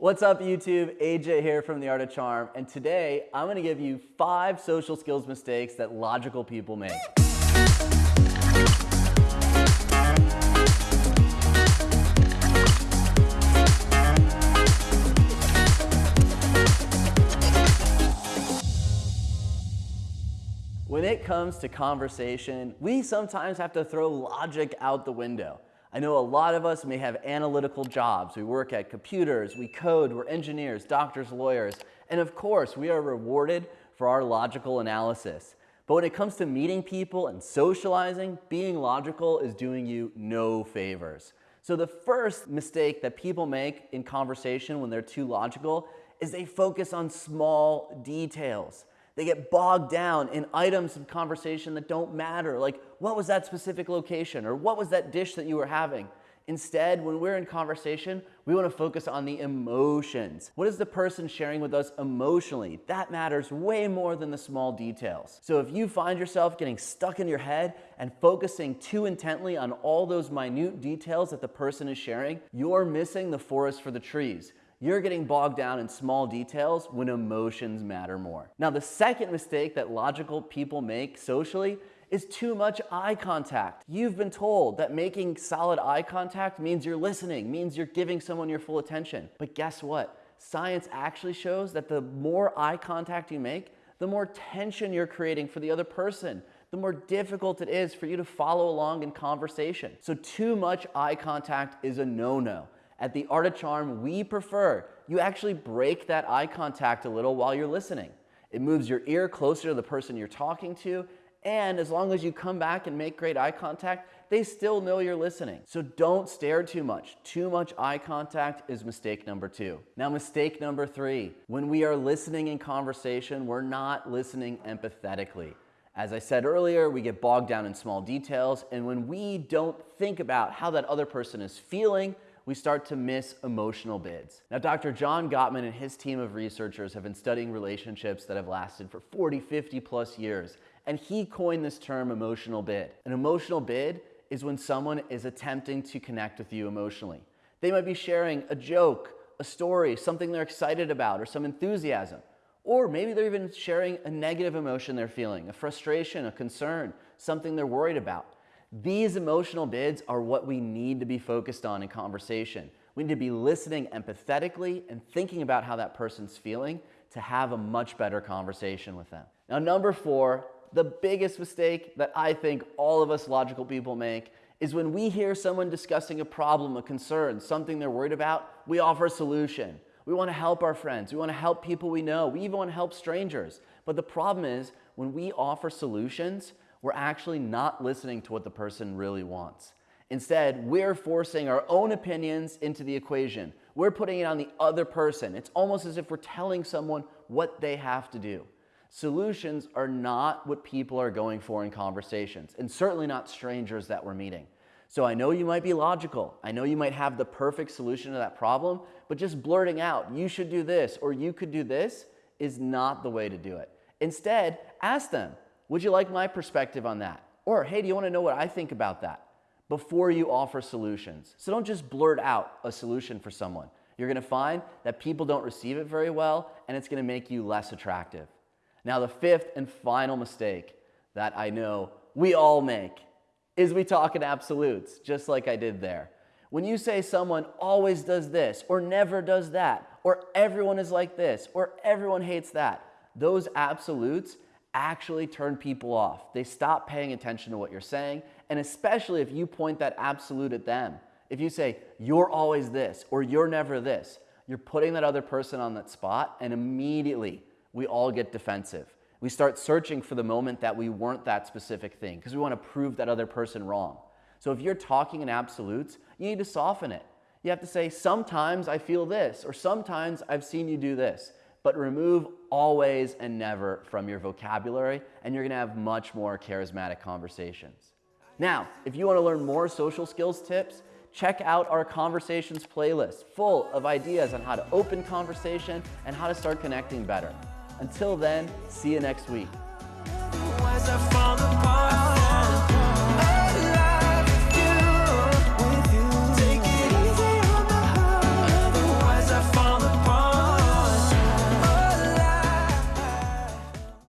What's up YouTube? AJ here from The Art of Charm and today I'm gonna give you five social skills mistakes that logical people make. When it comes to conversation, we sometimes have to throw logic out the window. I know a lot of us may have analytical jobs. We work at computers, we code, we're engineers, doctors, lawyers, and of course we are rewarded for our logical analysis. But when it comes to meeting people and socializing, being logical is doing you no favors. So the first mistake that people make in conversation when they're too logical is they focus on small details. They get bogged down in items of conversation that don't matter, like what was that specific location or what was that dish that you were having? Instead, when we're in conversation, we want to focus on the emotions. What is the person sharing with us emotionally? That matters way more than the small details. So if you find yourself getting stuck in your head and focusing too intently on all those minute details that the person is sharing, you're missing the forest for the trees. You're getting bogged down in small details when emotions matter more. Now, the second mistake that logical people make socially is too much eye contact. You've been told that making solid eye contact means you're listening, means you're giving someone your full attention. But guess what? Science actually shows that the more eye contact you make, the more tension you're creating for the other person, the more difficult it is for you to follow along in conversation. So too much eye contact is a no-no. At the Art of Charm, we prefer you actually break that eye contact a little while you're listening. It moves your ear closer to the person you're talking to, and as long as you come back and make great eye contact, they still know you're listening. So don't stare too much. Too much eye contact is mistake number two. Now mistake number three, when we are listening in conversation, we're not listening empathetically. As I said earlier, we get bogged down in small details, and when we don't think about how that other person is feeling, we start to miss emotional bids. Now, Dr. John Gottman and his team of researchers have been studying relationships that have lasted for 40, 50 plus years, and he coined this term emotional bid. An emotional bid is when someone is attempting to connect with you emotionally. They might be sharing a joke, a story, something they're excited about, or some enthusiasm. Or maybe they're even sharing a negative emotion they're feeling, a frustration, a concern, something they're worried about. These emotional bids are what we need to be focused on in conversation. We need to be listening empathetically and thinking about how that person's feeling to have a much better conversation with them. Now, number four, the biggest mistake that I think all of us logical people make is when we hear someone discussing a problem, a concern, something they're worried about, we offer a solution. We want to help our friends. We want to help people we know. We even want to help strangers. But the problem is when we offer solutions, we're actually not listening to what the person really wants. Instead, we're forcing our own opinions into the equation. We're putting it on the other person. It's almost as if we're telling someone what they have to do. Solutions are not what people are going for in conversations, and certainly not strangers that we're meeting. So I know you might be logical. I know you might have the perfect solution to that problem, but just blurting out, you should do this or you could do this is not the way to do it. Instead, ask them, would you like my perspective on that? Or, hey, do you want to know what I think about that? Before you offer solutions. So don't just blurt out a solution for someone. You're going to find that people don't receive it very well and it's going to make you less attractive. Now, the fifth and final mistake that I know we all make is we talk in absolutes, just like I did there. When you say someone always does this, or never does that, or everyone is like this, or everyone hates that, those absolutes actually turn people off. They stop paying attention to what you're saying, and especially if you point that absolute at them. If you say, you're always this, or you're never this, you're putting that other person on that spot, and immediately we all get defensive. We start searching for the moment that we weren't that specific thing because we want to prove that other person wrong. So if you're talking in absolutes, you need to soften it. You have to say, sometimes I feel this, or sometimes I've seen you do this but remove always and never from your vocabulary, and you're gonna have much more charismatic conversations. Now, if you wanna learn more social skills tips, check out our conversations playlist full of ideas on how to open conversation and how to start connecting better. Until then, see you next week.